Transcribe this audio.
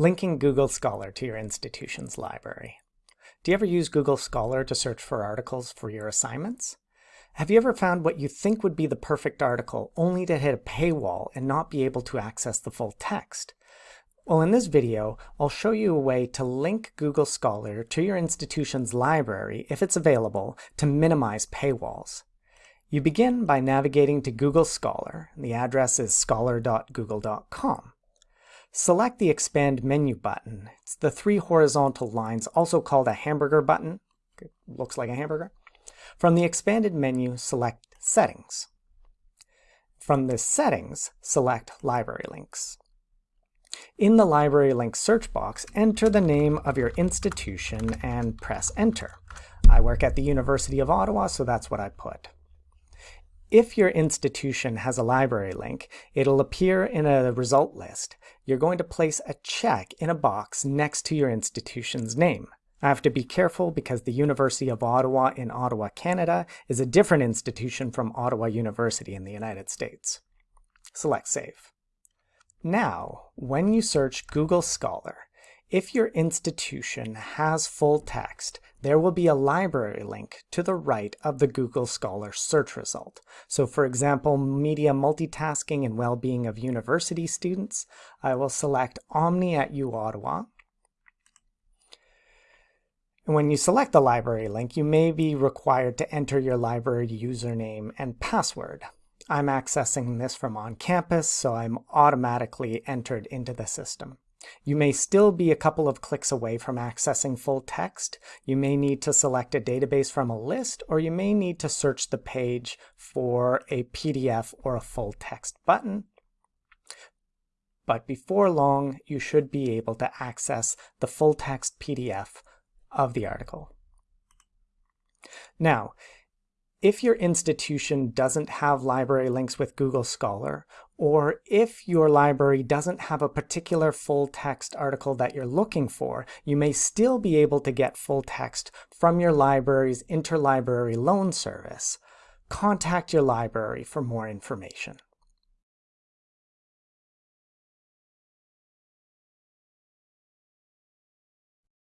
Linking Google Scholar to your institution's library. Do you ever use Google Scholar to search for articles for your assignments? Have you ever found what you think would be the perfect article only to hit a paywall and not be able to access the full text? Well, in this video, I'll show you a way to link Google Scholar to your institution's library, if it's available, to minimize paywalls. You begin by navigating to Google Scholar. The address is scholar.google.com. Select the Expand Menu button. It's the three horizontal lines, also called a hamburger button. It looks like a hamburger. From the expanded menu, select Settings. From the Settings, select Library Links. In the Library Links search box, enter the name of your institution and press Enter. I work at the University of Ottawa, so that's what I put. If your institution has a library link, it'll appear in a result list. You're going to place a check in a box next to your institution's name. I have to be careful because the University of Ottawa in Ottawa, Canada is a different institution from Ottawa University in the United States. Select Save. Now, when you search Google Scholar, if your institution has full text, there will be a library link to the right of the Google Scholar search result. So for example, media multitasking and well-being of university students, I will select Omni at U Ottawa. And when you select the library link, you may be required to enter your library username and password. I'm accessing this from on campus, so I'm automatically entered into the system. You may still be a couple of clicks away from accessing full text. You may need to select a database from a list, or you may need to search the page for a PDF or a full text button. But before long, you should be able to access the full text PDF of the article. Now, if your institution doesn't have library links with Google Scholar, or if your library doesn't have a particular full text article that you're looking for, you may still be able to get full text from your library's interlibrary loan service. Contact your library for more information.